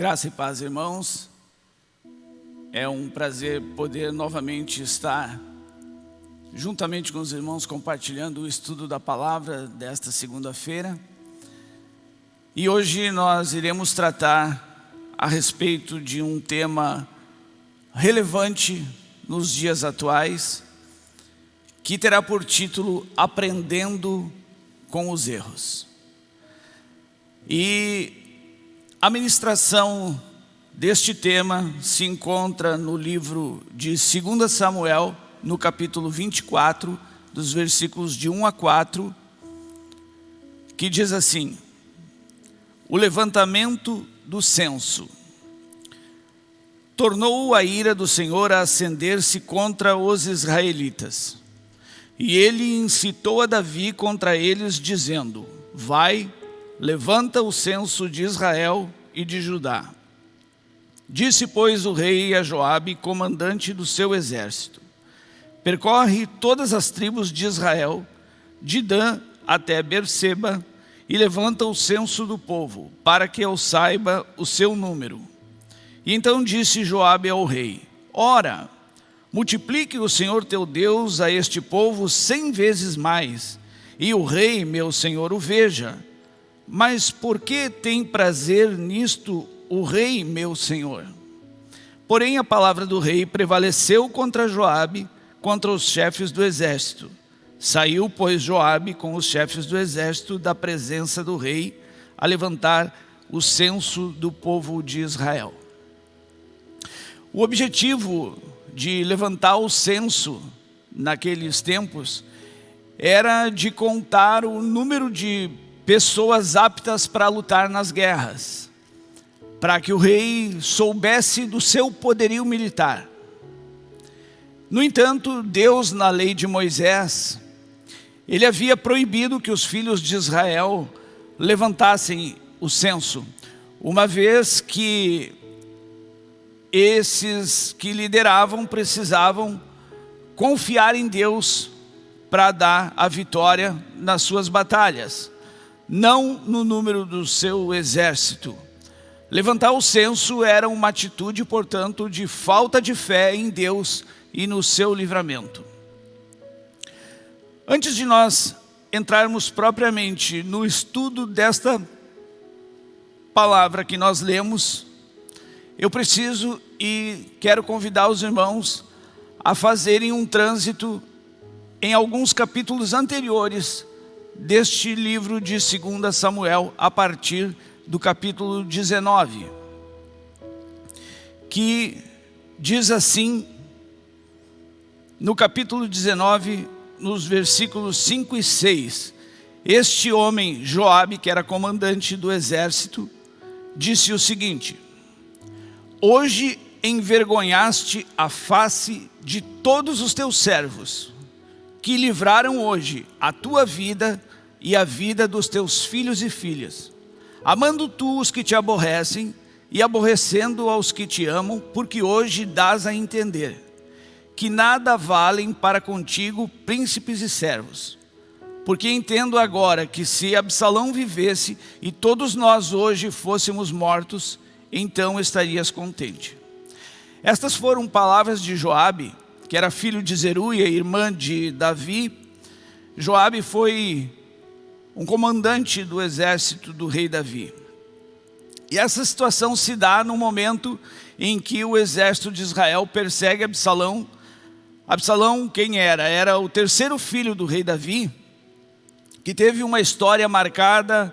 Graça e paz, irmãos. É um prazer poder novamente estar juntamente com os irmãos compartilhando o estudo da palavra desta segunda-feira. E hoje nós iremos tratar a respeito de um tema relevante nos dias atuais, que terá por título Aprendendo com os Erros. E a ministração deste tema se encontra no livro de 2 Samuel, no capítulo 24, dos versículos de 1 a 4, que diz assim, o levantamento do censo. Tornou a ira do Senhor a acender-se contra os israelitas. E ele incitou a Davi contra eles, dizendo, Vai, levanta o censo de Israel e de Judá. Disse, pois, o rei a Joabe, comandante do seu exército, percorre todas as tribos de Israel, de Dan até Berseba, e levanta o censo do povo, para que eu saiba o seu número. E então disse Joabe ao rei, Ora, multiplique o Senhor teu Deus a este povo cem vezes mais, e o rei, meu senhor, o veja, mas por que tem prazer nisto o rei, meu senhor? Porém, a palavra do rei prevaleceu contra Joabe, contra os chefes do exército. Saiu, pois, Joabe com os chefes do exército da presença do rei a levantar o censo do povo de Israel. O objetivo de levantar o censo naqueles tempos era de contar o número de pessoas aptas para lutar nas guerras, para que o rei soubesse do seu poderio militar. No entanto, Deus, na lei de Moisés, ele havia proibido que os filhos de Israel levantassem o censo, uma vez que esses que lideravam precisavam confiar em Deus para dar a vitória nas suas batalhas não no número do seu exército. Levantar o censo era uma atitude, portanto, de falta de fé em Deus e no seu livramento. Antes de nós entrarmos propriamente no estudo desta palavra que nós lemos, eu preciso e quero convidar os irmãos a fazerem um trânsito em alguns capítulos anteriores deste livro de 2 Samuel, a partir do capítulo 19, que diz assim, no capítulo 19, nos versículos 5 e 6, este homem, Joabe, que era comandante do exército, disse o seguinte, Hoje envergonhaste a face de todos os teus servos, que livraram hoje a tua vida e a vida dos teus filhos e filhas, amando tu os que te aborrecem e aborrecendo aos que te amam, porque hoje dás a entender que nada valem para contigo príncipes e servos. Porque entendo agora que se Absalão vivesse e todos nós hoje fôssemos mortos, então estarias contente. Estas foram palavras de Joabe, que era filho de Zeruia, irmã de Davi. Joabe foi um comandante do exército do rei Davi. E essa situação se dá no momento em que o exército de Israel persegue Absalão. Absalão quem era? Era o terceiro filho do rei Davi, que teve uma história marcada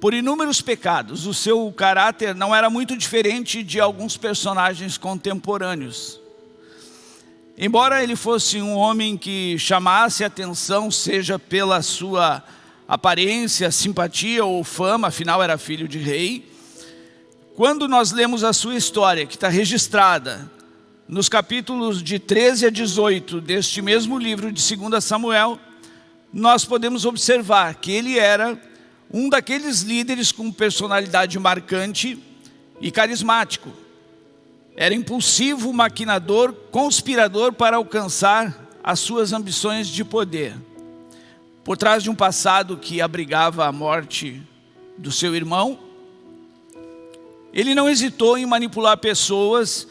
por inúmeros pecados. O seu caráter não era muito diferente de alguns personagens contemporâneos. Embora ele fosse um homem que chamasse atenção, seja pela sua aparência, simpatia ou fama, afinal era filho de rei. Quando nós lemos a sua história, que está registrada nos capítulos de 13 a 18 deste mesmo livro de 2 Samuel, nós podemos observar que ele era um daqueles líderes com personalidade marcante e carismático. Era impulsivo, maquinador, conspirador para alcançar as suas ambições de poder. Por trás de um passado que abrigava a morte do seu irmão, ele não hesitou em manipular pessoas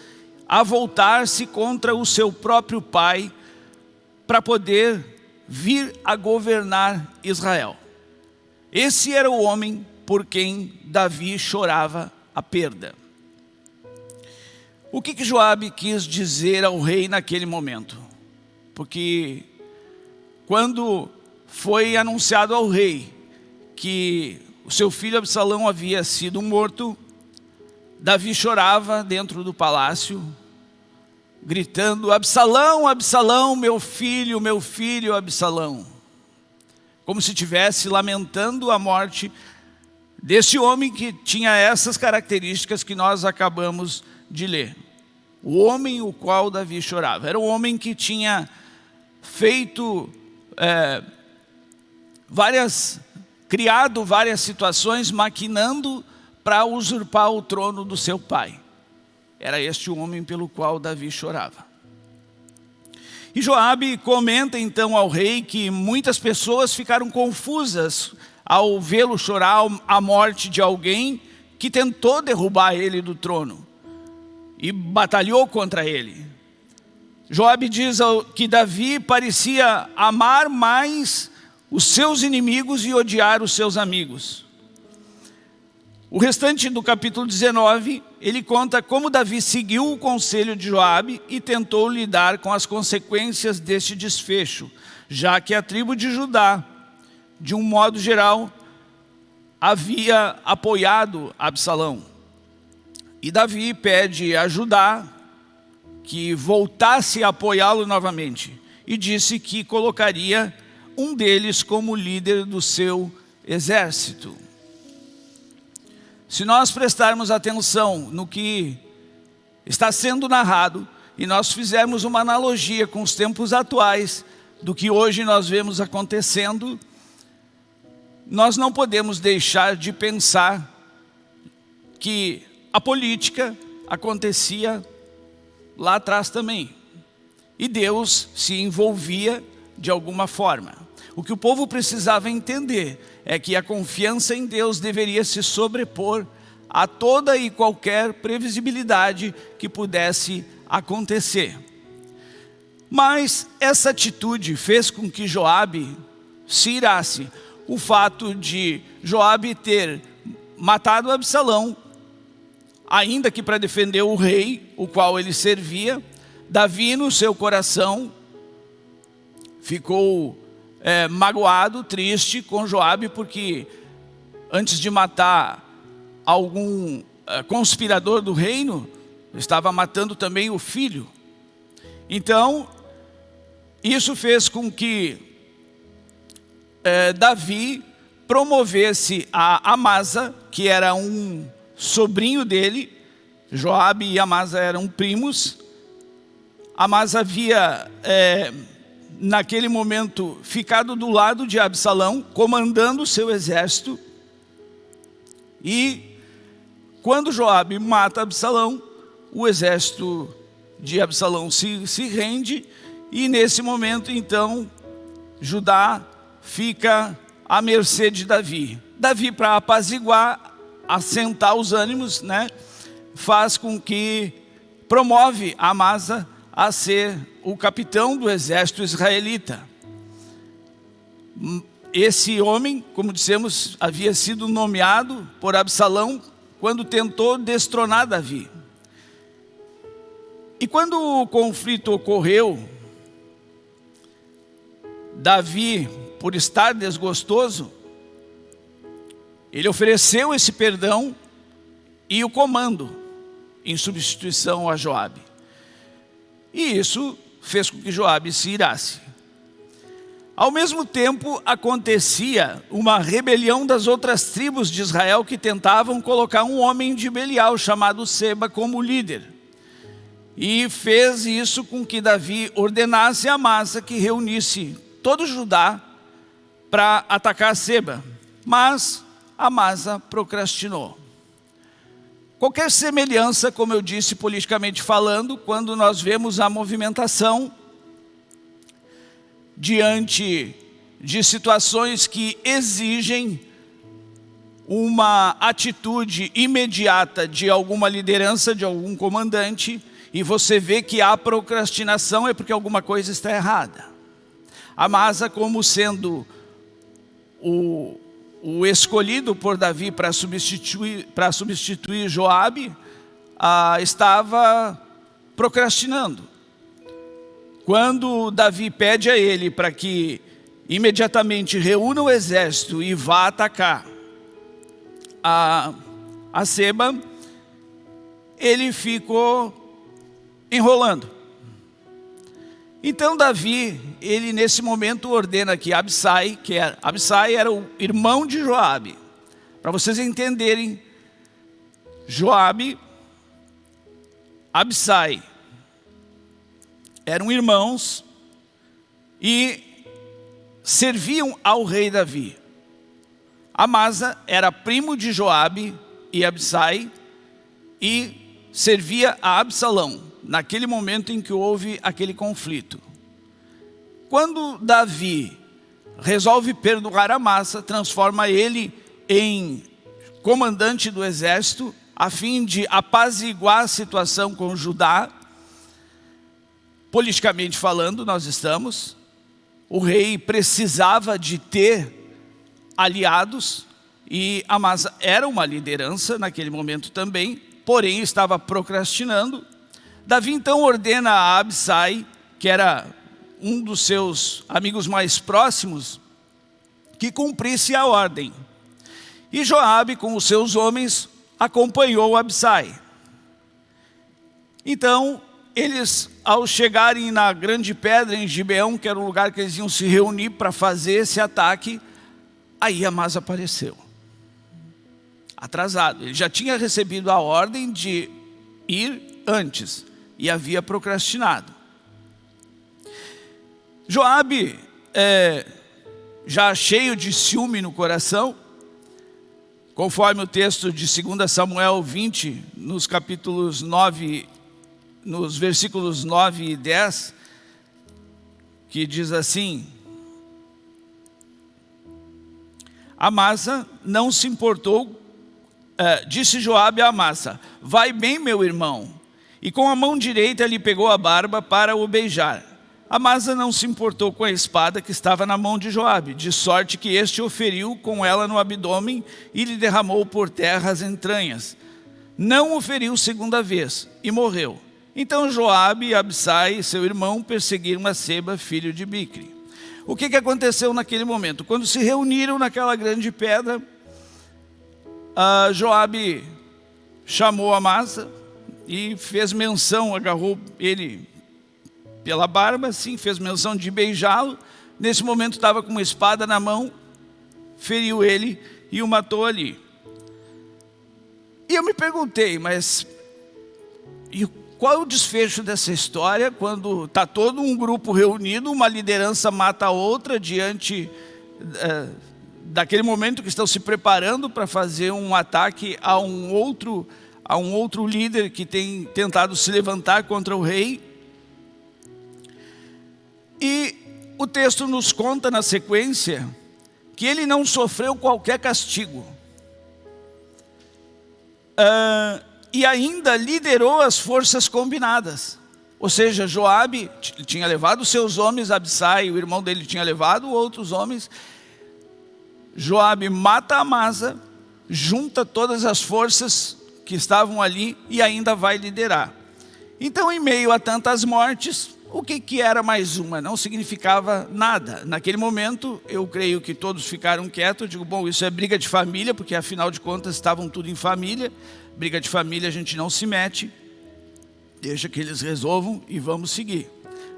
a voltar-se contra o seu próprio pai para poder vir a governar Israel. Esse era o homem por quem Davi chorava a perda. O que, que Joabe quis dizer ao rei naquele momento? Porque quando foi anunciado ao rei que o seu filho Absalão havia sido morto, Davi chorava dentro do palácio, gritando, Absalão, Absalão, meu filho, meu filho Absalão. Como se estivesse lamentando a morte desse homem que tinha essas características que nós acabamos de ler. O homem o qual Davi chorava. Era um homem que tinha feito é, várias, criado várias situações, maquinando para usurpar o trono do seu pai. Era este o homem pelo qual Davi chorava. E Joabe comenta então ao rei que muitas pessoas ficaram confusas ao vê-lo chorar a morte de alguém que tentou derrubar ele do trono e batalhou contra ele. Joabe diz que Davi parecia amar mais os seus inimigos e odiar os seus amigos. O restante do capítulo 19, ele conta como Davi seguiu o conselho de Joabe e tentou lidar com as consequências deste desfecho, já que a tribo de Judá, de um modo geral, havia apoiado Absalão. E Davi pede a Judá que voltasse a apoiá-lo novamente e disse que colocaria um deles como líder do seu exército. Se nós prestarmos atenção no que está sendo narrado e nós fizermos uma analogia com os tempos atuais do que hoje nós vemos acontecendo, nós não podemos deixar de pensar que a política acontecia lá atrás também. E Deus se envolvia de alguma forma. O que o povo precisava entender é que a confiança em Deus deveria se sobrepor a toda e qualquer previsibilidade que pudesse acontecer. Mas essa atitude fez com que Joabe se irasse. O fato de Joabe ter matado Absalão, ainda que para defender o rei, o qual ele servia, Davi no seu coração ficou é, magoado, triste com Joabe, porque antes de matar algum é, conspirador do reino, estava matando também o filho. Então, isso fez com que é, Davi promovesse a Amasa, que era um sobrinho dele, Joabe e Amasa eram primos. Amasa havia é, naquele momento, ficado do lado de Absalão, comandando o seu exército. E quando Joabe mata Absalão, o exército de Absalão se, se rende e nesse momento, então, Judá fica à mercê de Davi. Davi, para apaziguar, assentar os ânimos, né, faz com que promove Amasa a ser o capitão do exército israelita. Esse homem, como dissemos, havia sido nomeado por Absalão quando tentou destronar Davi. E quando o conflito ocorreu, Davi, por estar desgostoso, ele ofereceu esse perdão e o comando em substituição a Joabe. E isso fez com que Joabe se irasse. Ao mesmo tempo, acontecia uma rebelião das outras tribos de Israel que tentavam colocar um homem de Belial chamado Seba como líder. E fez isso com que Davi ordenasse a massa que reunisse todo Judá para atacar Seba. Mas Amasa procrastinou. Qualquer semelhança, como eu disse politicamente falando, quando nós vemos a movimentação diante de situações que exigem uma atitude imediata de alguma liderança, de algum comandante, e você vê que a procrastinação é porque alguma coisa está errada. Amasa, como sendo o, o escolhido por Davi para substituir, para substituir Joabe, ah, estava procrastinando. Quando Davi pede a ele para que imediatamente reúna o exército e vá atacar a, a Seba, ele ficou enrolando. Então Davi, ele nesse momento ordena que Absai, que era, Absai era o irmão de Joabe. Para vocês entenderem, Joabe, Absai, eram irmãos e serviam ao rei Davi. Amasa era primo de Joabe e Absai e servia a Absalão, naquele momento em que houve aquele conflito. Quando Davi resolve perdoar Amasa, transforma ele em comandante do exército, a fim de apaziguar a situação com Judá, politicamente falando, nós estamos, o rei precisava de ter aliados e Amasa era uma liderança naquele momento também, porém estava procrastinando. Davi então ordena a Absai, que era um dos seus amigos mais próximos, que cumprisse a ordem. E Joabe, com os seus homens, acompanhou Absai. Então, eles, ao chegarem na grande pedra em Gibeão, que era o lugar que eles iam se reunir para fazer esse ataque, aí Amasa apareceu. Atrasado. Ele já tinha recebido a ordem de ir antes e havia procrastinado. Joabe, é, já cheio de ciúme no coração, conforme o texto de 2 Samuel 20, nos capítulos 9 nos versículos 9 e 10, que diz assim, Amasa não se importou, uh, disse Joabe a Amasa, vai bem meu irmão, e com a mão direita lhe pegou a barba para o beijar. Amasa não se importou com a espada que estava na mão de Joabe, de sorte que este o feriu com ela no abdômen e lhe derramou por terra as entranhas. Não o feriu segunda vez e morreu. Então Joabe e Absai, seu irmão, perseguiram a Seba, filho de Bicre. O que, que aconteceu naquele momento? Quando se reuniram naquela grande pedra, Joabe chamou Amasa e fez menção, agarrou ele pela barba, assim, fez menção de beijá-lo. Nesse momento estava com uma espada na mão, feriu ele e o matou ali. E eu me perguntei, mas e qual é o desfecho dessa história quando está todo um grupo reunido, uma liderança mata a outra diante é, daquele momento que estão se preparando para fazer um ataque a um outro a um outro líder que tem tentado se levantar contra o rei. E o texto nos conta na sequência que ele não sofreu qualquer castigo. Uh, e ainda liderou as forças combinadas. Ou seja, Joabe tinha levado seus homens, Absai, o irmão dele tinha levado outros homens. Joabe mata Amasa, junta todas as forças que estavam ali e ainda vai liderar. Então, em meio a tantas mortes, o que, que era mais uma? Não significava nada. Naquele momento, eu creio que todos ficaram quietos. digo, bom, isso é briga de família, porque afinal de contas estavam tudo em família. Briga de família a gente não se mete, deixa que eles resolvam e vamos seguir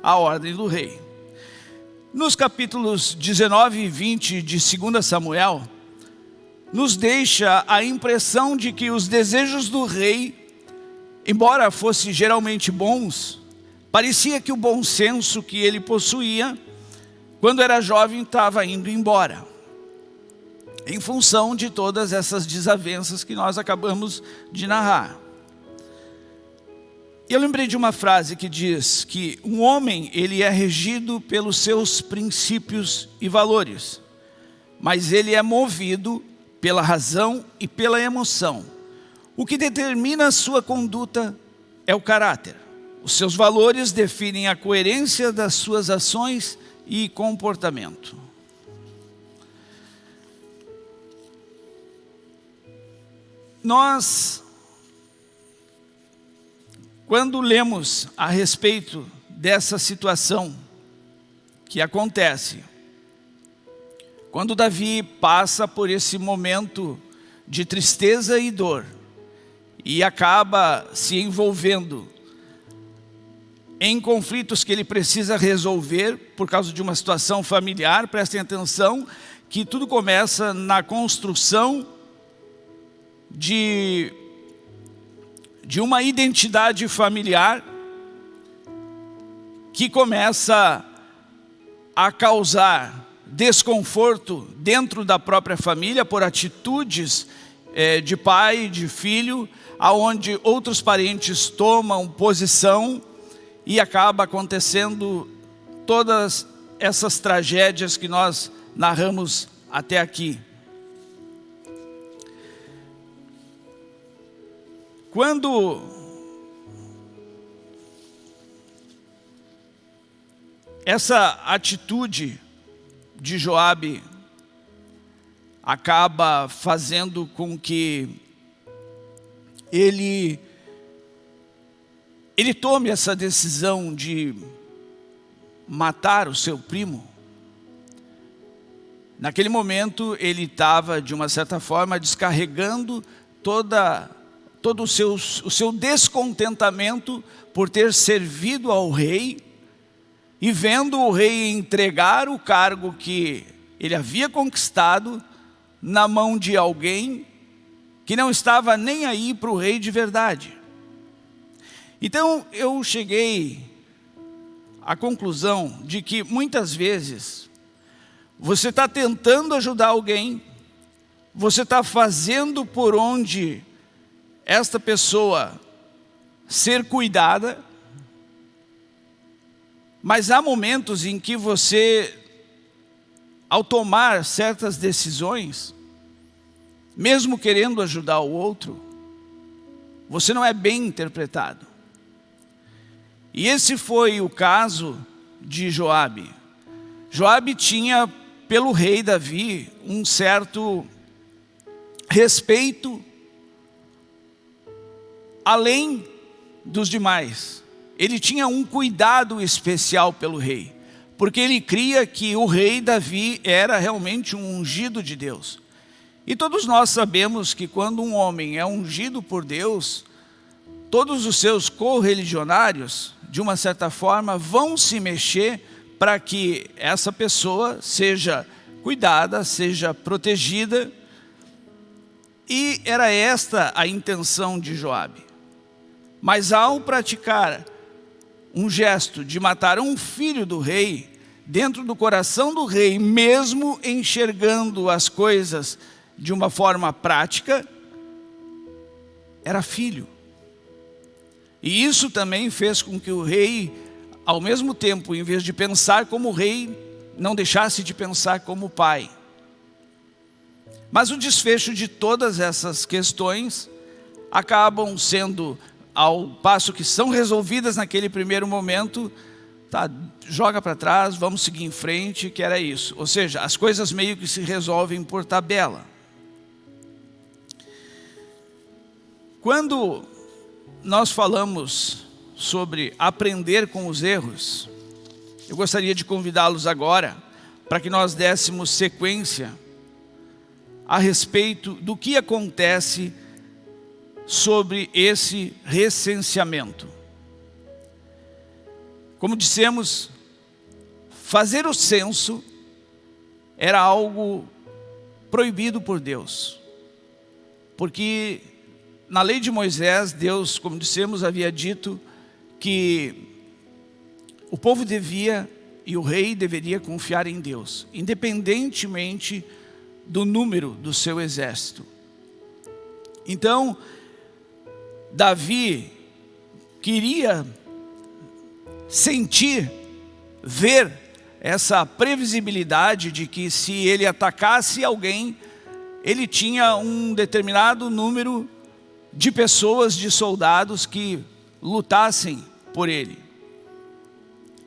a ordem do rei. Nos capítulos 19 e 20 de 2 Samuel, nos deixa a impressão de que os desejos do rei, embora fossem geralmente bons, parecia que o bom senso que ele possuía, quando era jovem, estava indo embora em função de todas essas desavenças que nós acabamos de narrar. Eu lembrei de uma frase que diz que um homem ele é regido pelos seus princípios e valores, mas ele é movido pela razão e pela emoção. O que determina a sua conduta é o caráter. Os seus valores definem a coerência das suas ações e comportamento. Nós, quando lemos a respeito dessa situação que acontece, quando Davi passa por esse momento de tristeza e dor e acaba se envolvendo em conflitos que ele precisa resolver por causa de uma situação familiar, prestem atenção que tudo começa na construção de, de uma identidade familiar que começa a causar desconforto dentro da própria família por atitudes é, de pai, de filho, aonde outros parentes tomam posição e acaba acontecendo todas essas tragédias que nós narramos até aqui. Quando essa atitude de Joabe acaba fazendo com que ele ele tome essa decisão de matar o seu primo. Naquele momento ele estava de uma certa forma descarregando toda todo o seu, o seu descontentamento por ter servido ao rei e vendo o rei entregar o cargo que ele havia conquistado na mão de alguém que não estava nem aí para o rei de verdade. Então eu cheguei à conclusão de que muitas vezes você está tentando ajudar alguém, você está fazendo por onde esta pessoa ser cuidada, mas há momentos em que você, ao tomar certas decisões, mesmo querendo ajudar o outro, você não é bem interpretado. E esse foi o caso de Joabe. Joabe tinha pelo rei Davi um certo respeito além dos demais ele tinha um cuidado especial pelo rei, porque ele cria que o rei Davi era realmente um ungido de Deus. E todos nós sabemos que quando um homem é ungido por Deus, todos os seus correligionários, de uma certa forma, vão se mexer para que essa pessoa seja cuidada, seja protegida. E era esta a intenção de Joabe. Mas ao praticar um gesto de matar um filho do rei, dentro do coração do rei, mesmo enxergando as coisas de uma forma prática, era filho. E isso também fez com que o rei, ao mesmo tempo, em vez de pensar como rei, não deixasse de pensar como pai. Mas o desfecho de todas essas questões acabam sendo ao passo que são resolvidas naquele primeiro momento, tá, joga para trás, vamos seguir em frente, que era isso. Ou seja, as coisas meio que se resolvem por tabela. Quando nós falamos sobre aprender com os erros, eu gostaria de convidá-los agora para que nós dessemos sequência a respeito do que acontece sobre esse recenseamento. Como dissemos, fazer o censo era algo proibido por Deus. Porque na lei de Moisés, Deus, como dissemos, havia dito que o povo devia e o rei deveria confiar em Deus, independentemente do número do seu exército. Então, Davi queria sentir, ver essa previsibilidade de que se ele atacasse alguém, ele tinha um determinado número de pessoas, de soldados que lutassem por ele.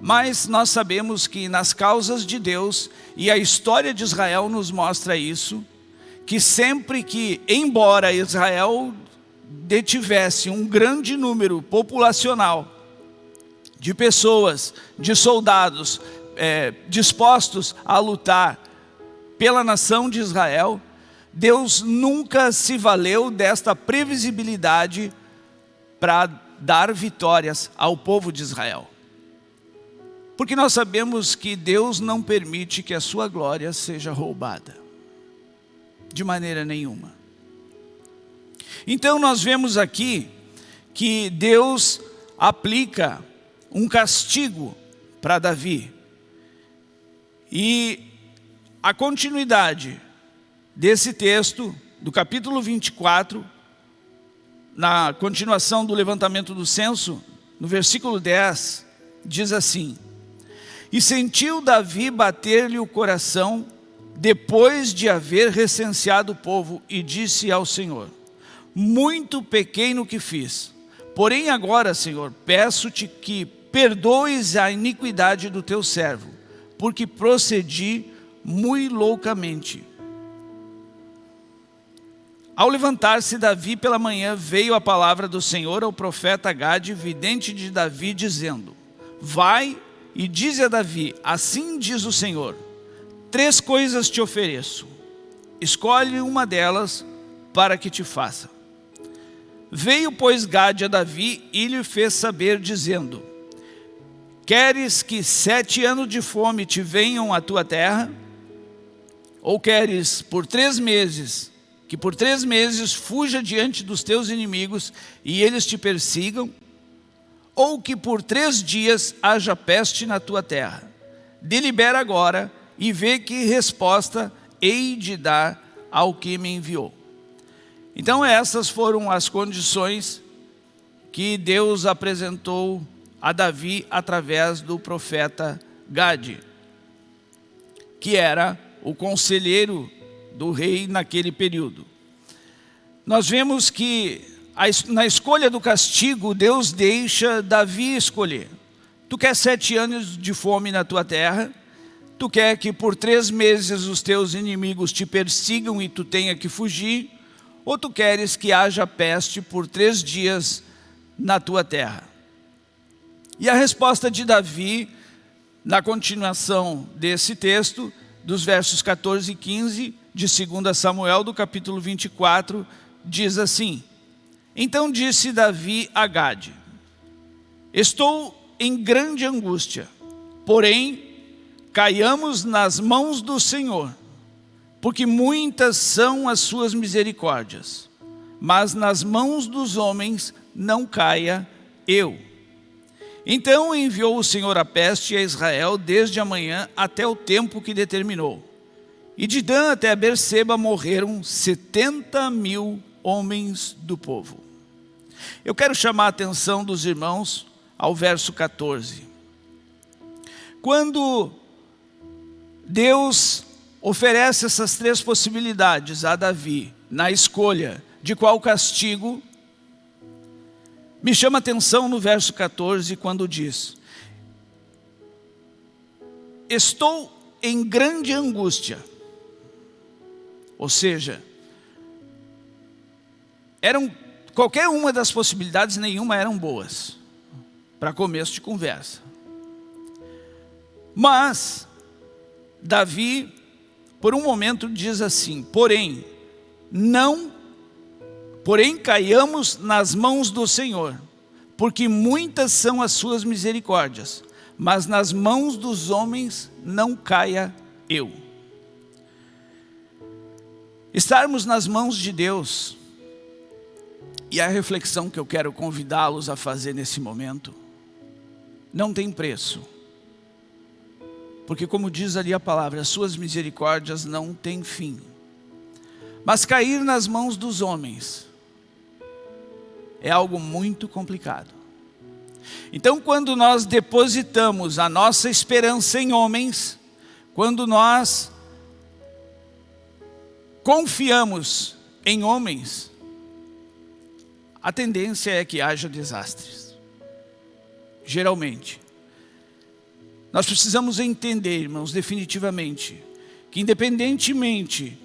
Mas nós sabemos que nas causas de Deus, e a história de Israel nos mostra isso, que sempre que, embora Israel detivesse um grande número populacional de pessoas, de soldados é, dispostos a lutar pela nação de Israel, Deus nunca se valeu desta previsibilidade para dar vitórias ao povo de Israel. Porque nós sabemos que Deus não permite que a sua glória seja roubada. De maneira nenhuma. Então nós vemos aqui que Deus aplica um castigo para Davi. E a continuidade desse texto, do capítulo 24, na continuação do levantamento do censo, no versículo 10, diz assim, E sentiu Davi bater-lhe o coração, depois de haver recenseado o povo, e disse ao Senhor, Muito pequeno que fiz, porém agora, Senhor, peço-te que perdoes a iniquidade do teu servo, porque procedi muito loucamente. Ao levantar-se Davi pela manhã, veio a palavra do Senhor ao profeta Gade, vidente de Davi, dizendo, Vai e dize a Davi, assim diz o Senhor, três coisas te ofereço, escolhe uma delas para que te faça. Veio, pois, Gade a Davi e lhe fez saber, dizendo, Queres que sete anos de fome te venham à tua terra? Ou queres por três meses que por três meses fuja diante dos teus inimigos e eles te persigam, ou que por três dias haja peste na tua terra. Delibera agora e vê que resposta hei de dar ao que me enviou. Então essas foram as condições que Deus apresentou a Davi através do profeta Gade, que era o conselheiro do rei naquele período. Nós vemos que na escolha do castigo, Deus deixa Davi escolher. Tu quer sete anos de fome na tua terra, tu quer que por três meses os teus inimigos te persigam e tu tenha que fugir, ou tu queres que haja peste por três dias na tua terra? E a resposta de Davi, na continuação desse texto, dos versos 14 e 15, de 2 Samuel, do capítulo 24, diz assim, Então disse Davi a Gade, Estou em grande angústia, porém, caiamos nas mãos do Senhor, porque muitas são as suas misericórdias, mas nas mãos dos homens não caia eu. Então enviou o Senhor a peste a Israel desde a manhã até o tempo que determinou. E de Dan até Berseba morreram 70 mil homens do povo. Eu quero chamar a atenção dos irmãos ao verso 14. Quando Deus oferece essas três possibilidades a Davi na escolha de qual castigo, me chama atenção no verso 14 quando diz, Estou em grande angústia ou seja, eram qualquer uma das possibilidades, nenhuma eram boas para começo de conversa. Mas Davi, por um momento, diz assim: porém, não, porém caiamos nas mãos do Senhor, porque muitas são as suas misericórdias, mas nas mãos dos homens não caia eu. Estarmos nas mãos de Deus, e a reflexão que eu quero convidá-los a fazer nesse momento, não tem preço. Porque como diz ali a palavra, as suas misericórdias não têm fim. Mas cair nas mãos dos homens é algo muito complicado. Então quando nós depositamos a nossa esperança em homens, quando nós confiamos em homens, a tendência é que haja desastres. Geralmente. Nós precisamos entender, irmãos, definitivamente, que independentemente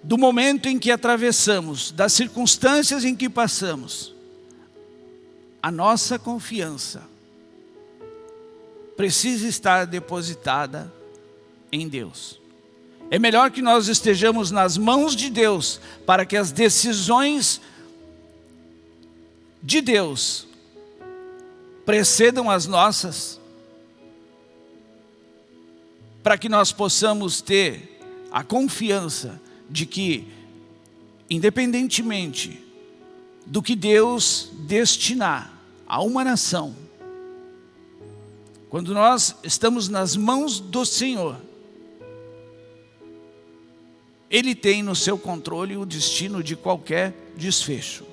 do momento em que atravessamos, das circunstâncias em que passamos, a nossa confiança precisa estar depositada em Deus. É melhor que nós estejamos nas mãos de Deus para que as decisões de Deus precedam as nossas, para que nós possamos ter a confiança de que, independentemente do que Deus destinar a uma nação, quando nós estamos nas mãos do Senhor, Ele tem no seu controle o destino de qualquer desfecho.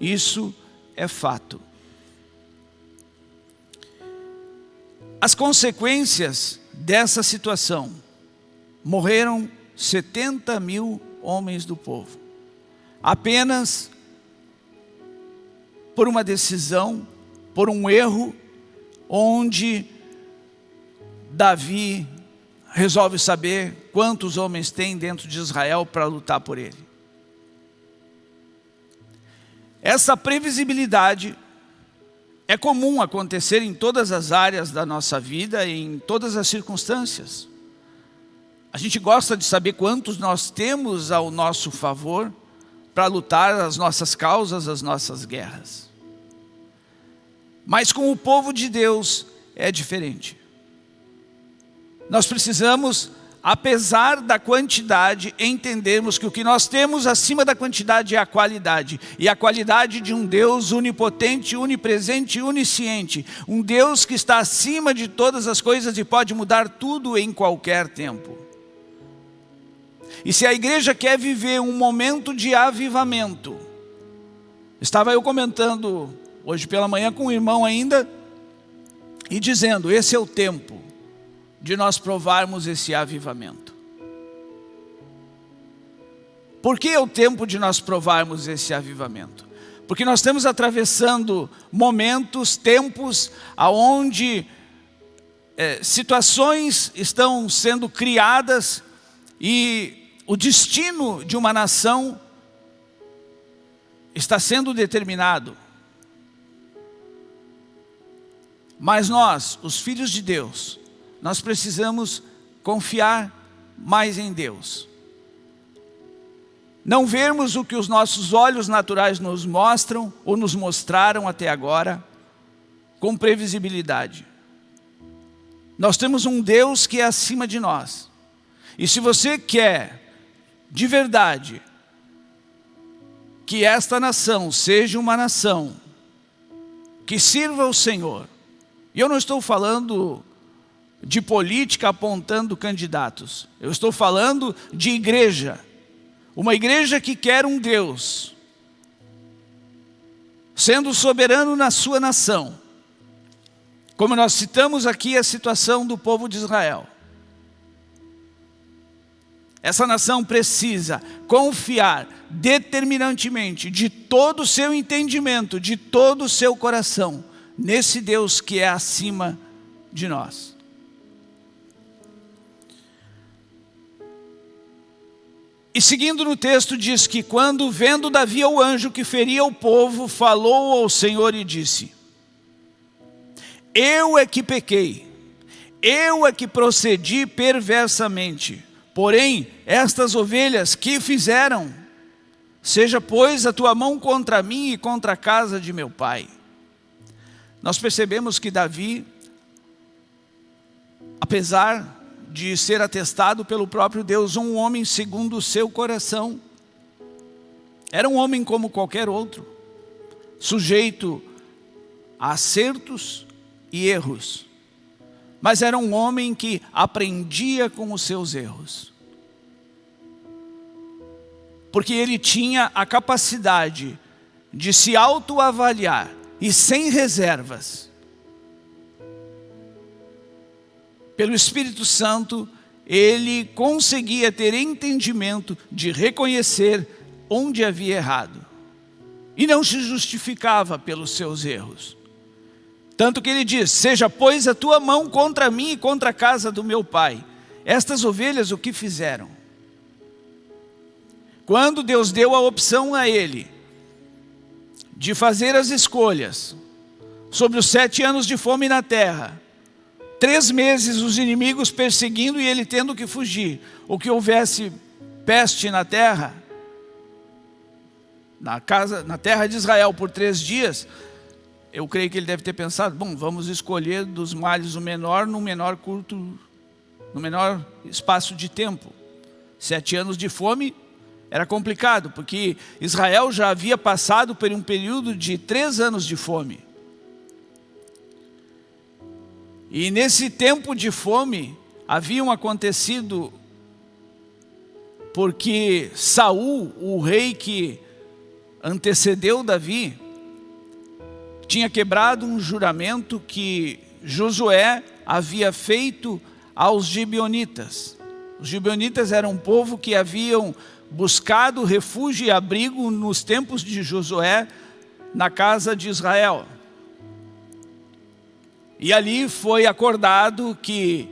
Isso é fato. As consequências dessa situação, morreram 70 mil homens do povo, apenas por uma decisão, por um erro, onde Davi resolve saber quantos homens tem dentro de Israel para lutar por ele. Essa previsibilidade é comum acontecer em todas as áreas da nossa vida em todas as circunstâncias. A gente gosta de saber quantos nós temos ao nosso favor para lutar as nossas causas, as nossas guerras. Mas com o povo de Deus é diferente. Nós precisamos apesar da quantidade, entendermos que o que nós temos acima da quantidade é a qualidade. E a qualidade de um Deus onipotente, onipresente e onisciente. Um Deus que está acima de todas as coisas e pode mudar tudo em qualquer tempo. E se a igreja quer viver um momento de avivamento, estava eu comentando hoje pela manhã com o irmão ainda, e dizendo, esse é o tempo de nós provarmos esse avivamento. Por que é o tempo de nós provarmos esse avivamento? Porque nós estamos atravessando momentos, tempos, aonde é, situações estão sendo criadas e o destino de uma nação está sendo determinado. Mas nós, os filhos de Deus, nós precisamos confiar mais em Deus. Não vermos o que os nossos olhos naturais nos mostram ou nos mostraram até agora com previsibilidade. Nós temos um Deus que é acima de nós. E se você quer, de verdade, que esta nação seja uma nação que sirva ao Senhor, e eu não estou falando de política apontando candidatos. Eu estou falando de igreja. Uma igreja que quer um Deus, sendo soberano na sua nação. Como nós citamos aqui a situação do povo de Israel. Essa nação precisa confiar determinantemente de todo o seu entendimento, de todo o seu coração, nesse Deus que é acima de nós. E seguindo no texto diz que quando vendo Davi o anjo que feria o povo, falou ao Senhor e disse, Eu é que pequei, eu é que procedi perversamente, porém estas ovelhas que fizeram, seja pois a tua mão contra mim e contra a casa de meu pai. Nós percebemos que Davi, apesar de ser atestado pelo próprio Deus, um homem segundo o seu coração. Era um homem como qualquer outro, sujeito a acertos e erros. Mas era um homem que aprendia com os seus erros. Porque ele tinha a capacidade de se autoavaliar e sem reservas pelo Espírito Santo, ele conseguia ter entendimento de reconhecer onde havia errado. E não se justificava pelos seus erros. Tanto que ele diz, seja pois a tua mão contra mim e contra a casa do meu pai. Estas ovelhas o que fizeram? Quando Deus deu a opção a ele de fazer as escolhas sobre os sete anos de fome na terra, três meses os inimigos perseguindo e ele tendo que fugir, ou que houvesse peste na terra, na, casa, na terra de Israel por três dias, eu creio que ele deve ter pensado, bom, vamos escolher dos males o menor no menor curto, no menor espaço de tempo. Sete anos de fome era complicado, porque Israel já havia passado por um período de três anos de fome. E nesse tempo de fome, haviam acontecido porque Saul, o rei que antecedeu Davi, tinha quebrado um juramento que Josué havia feito aos gibeonitas. Os gibeonitas eram um povo que haviam buscado refúgio e abrigo nos tempos de Josué na casa de Israel. E ali foi acordado que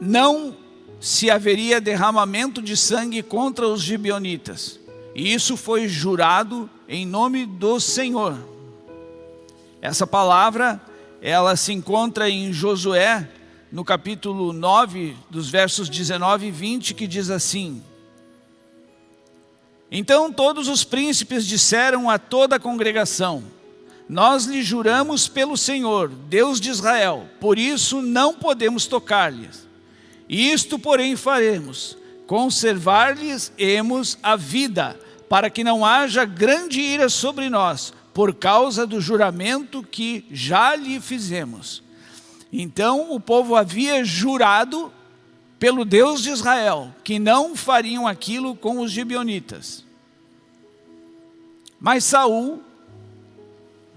não se haveria derramamento de sangue contra os gibeonitas. E isso foi jurado em nome do Senhor. Essa palavra, ela se encontra em Josué no capítulo 9, dos versos 19 e 20, que diz assim, Então todos os príncipes disseram a toda a congregação, Nós lhe juramos pelo Senhor, Deus de Israel, por isso não podemos tocar-lhes. Isto, porém, faremos, conservar-lhes-emos a vida, para que não haja grande ira sobre nós, por causa do juramento que já lhe fizemos. Então o povo havia jurado pelo Deus de Israel que não fariam aquilo com os gibeonitas. Mas Saul,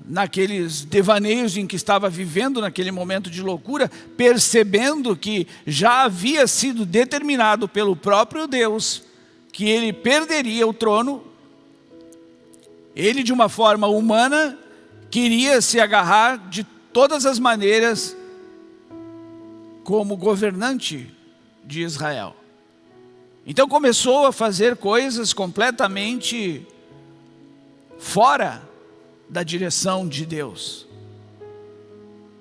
naqueles devaneios em que estava vivendo naquele momento de loucura, percebendo que já havia sido determinado pelo próprio Deus que ele perderia o trono, ele de uma forma humana queria se agarrar de todas as maneiras como governante de Israel. Então começou a fazer coisas completamente fora da direção de Deus.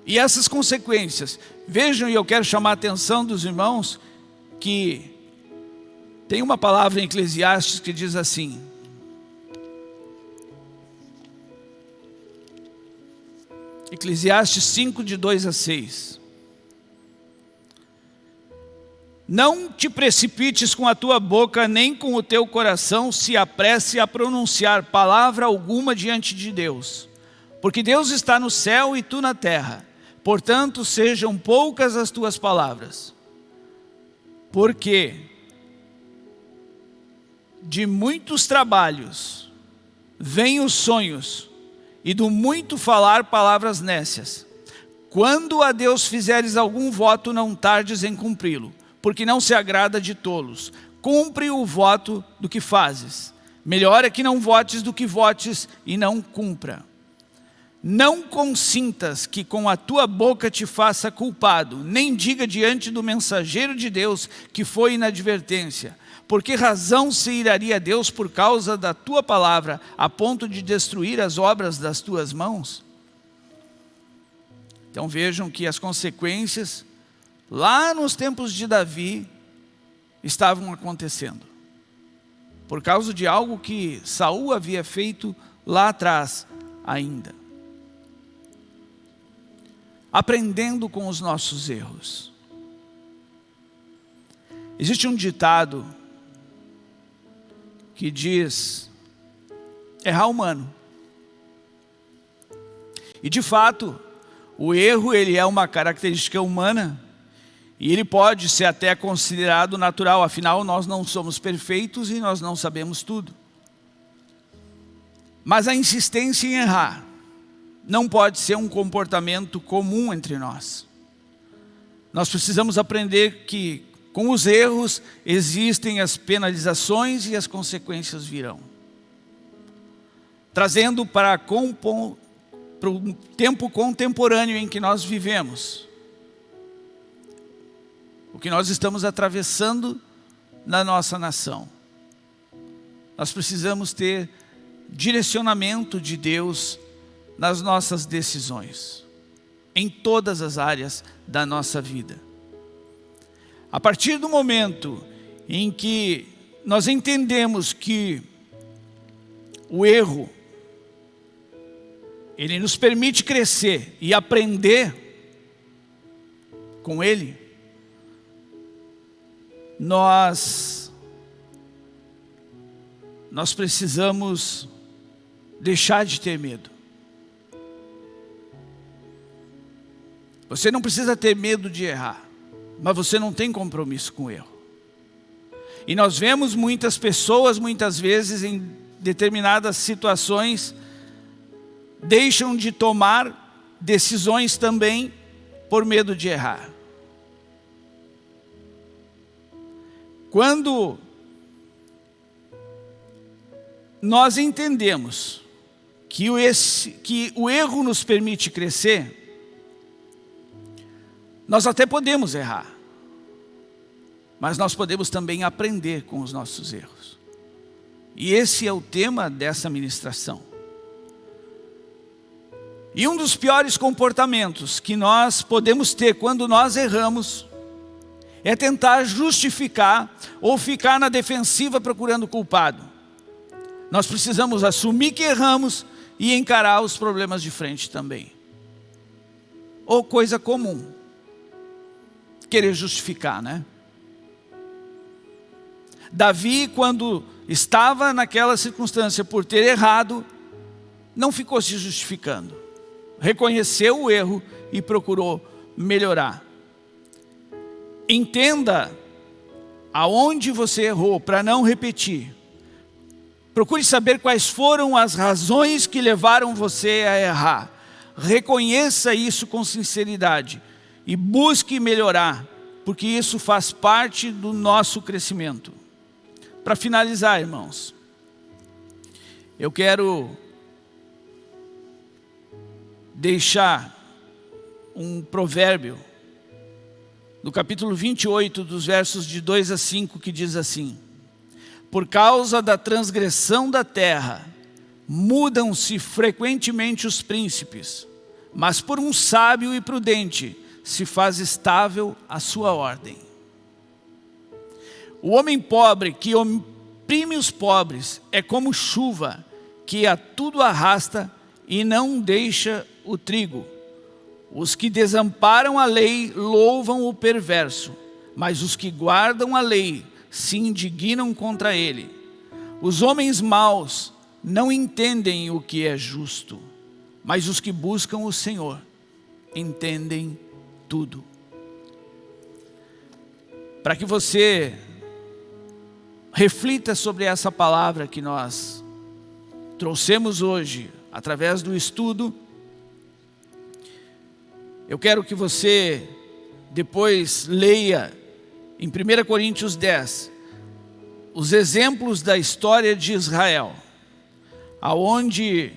E essas consequências, vejam e eu quero chamar a atenção dos irmãos que tem uma palavra em Eclesiastes que diz assim, Eclesiastes 5 de 2 a 6 Não te precipites com a tua boca, nem com o teu coração se apresse a pronunciar palavra alguma diante de Deus. Porque Deus está no céu e tu na terra. Portanto, sejam poucas as tuas palavras. Porque de muitos trabalhos vêm os sonhos, e do muito falar palavras nécias. Quando a Deus fizeres algum voto, não tardes em cumpri-lo porque não se agrada de tolos. Cumpre o voto do que fazes. Melhor é que não votes do que votes e não cumpra. Não consintas que com a tua boca te faça culpado, nem diga diante do mensageiro de Deus que foi inadvertência. Por que razão se iraria Deus por causa da tua palavra, a ponto de destruir as obras das tuas mãos? Então vejam que as consequências lá nos tempos de Davi, estavam acontecendo. Por causa de algo que Saul havia feito lá atrás ainda. Aprendendo com os nossos erros. Existe um ditado que diz, errar humano. E de fato, o erro ele é uma característica humana e ele pode ser até considerado natural, afinal nós não somos perfeitos e nós não sabemos tudo. Mas a insistência em errar não pode ser um comportamento comum entre nós. Nós precisamos aprender que com os erros existem as penalizações e as consequências virão. Trazendo para, para o tempo contemporâneo em que nós vivemos, o que nós estamos atravessando na nossa nação. Nós precisamos ter direcionamento de Deus nas nossas decisões, em todas as áreas da nossa vida. A partir do momento em que nós entendemos que o erro, ele nos permite crescer e aprender com ele, nós, nós precisamos deixar de ter medo. Você não precisa ter medo de errar mas você não tem compromisso com o erro. E nós vemos muitas pessoas, muitas vezes, em determinadas situações, deixam de tomar decisões também por medo de errar. Quando nós entendemos que o, esse, que o erro nos permite crescer, nós até podemos errar, mas nós podemos também aprender com os nossos erros. E esse é o tema dessa ministração. E um dos piores comportamentos que nós podemos ter quando nós erramos é tentar justificar ou ficar na defensiva procurando culpado. Nós precisamos assumir que erramos e encarar os problemas de frente também. Ou coisa comum, querer justificar, né? Davi, quando estava naquela circunstância por ter errado, não ficou se justificando. Reconheceu o erro e procurou melhorar. Entenda aonde você errou para não repetir. Procure saber quais foram as razões que levaram você a errar. Reconheça isso com sinceridade e busque melhorar, porque isso faz parte do nosso crescimento. Para finalizar, irmãos, eu quero deixar um provérbio no capítulo 28, dos versos de 2 a 5, que diz assim, Por causa da transgressão da terra, mudam-se frequentemente os príncipes, mas por um sábio e prudente se faz estável a sua ordem. O homem pobre que oprime os pobres é como chuva que a tudo arrasta e não deixa o trigo. Os que desamparam a lei louvam o perverso, mas os que guardam a lei se indignam contra ele. Os homens maus não entendem o que é justo, mas os que buscam o Senhor entendem tudo. Para que você reflita sobre essa palavra que nós trouxemos hoje, através do estudo, eu quero que você depois leia em 1 Coríntios 10, os exemplos da história de Israel, aonde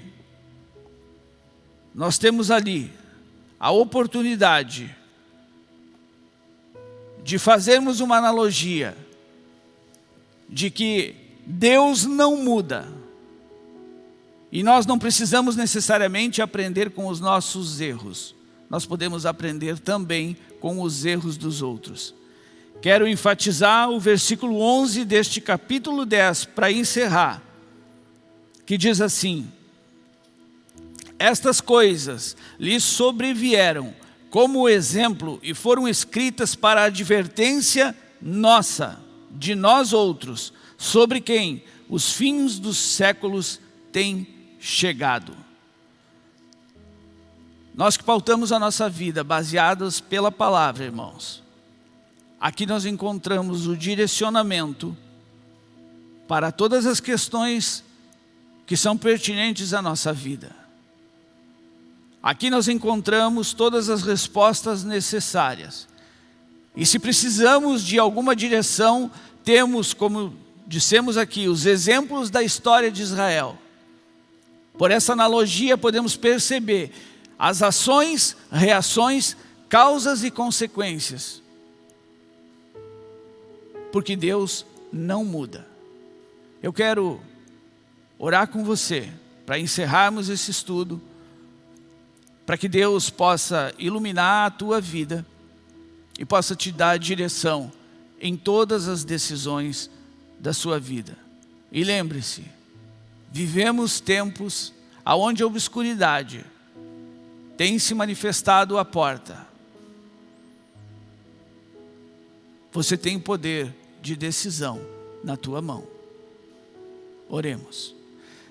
nós temos ali a oportunidade de fazermos uma analogia de que Deus não muda. E nós não precisamos necessariamente aprender com os nossos erros, nós podemos aprender também com os erros dos outros. Quero enfatizar o versículo 11 deste capítulo 10 para encerrar, que diz assim, Estas coisas lhes sobrevieram como exemplo e foram escritas para advertência nossa, de nós outros, sobre quem os fins dos séculos têm chegado. Nós que pautamos a nossa vida baseados pela palavra, irmãos. Aqui nós encontramos o direcionamento para todas as questões que são pertinentes à nossa vida. Aqui nós encontramos todas as respostas necessárias. E se precisamos de alguma direção, temos, como dissemos aqui, os exemplos da história de Israel. Por essa analogia podemos perceber as ações, reações, causas e consequências. Porque Deus não muda. Eu quero orar com você para encerrarmos esse estudo, para que Deus possa iluminar a tua vida e possa te dar direção em todas as decisões da sua vida. E lembre-se, vivemos tempos onde a obscuridade tem se manifestado à porta. Você tem poder de decisão na tua mão. Oremos.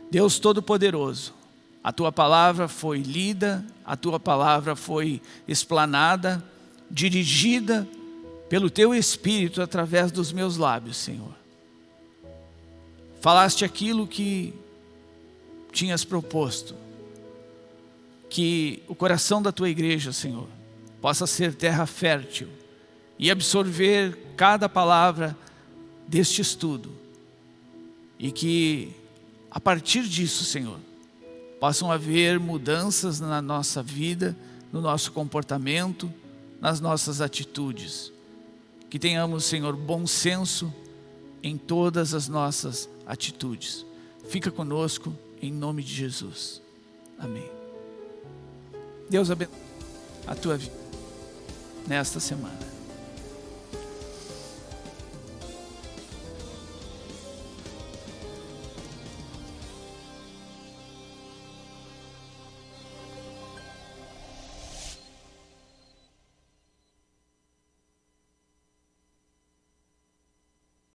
Deus Todo-Poderoso, a Tua palavra foi lida, a Tua palavra foi explanada, dirigida pelo Teu Espírito através dos meus lábios, Senhor. Falaste aquilo que tinhas proposto, que o coração da Tua igreja, Senhor, possa ser terra fértil e absorver cada palavra deste estudo e que a partir disso, Senhor, possam haver mudanças na nossa vida, no nosso comportamento, nas nossas atitudes. Que tenhamos, Senhor, bom senso em todas as nossas atitudes. Fica conosco, em nome de Jesus. Amém. Deus abençoe a tua vida nesta semana.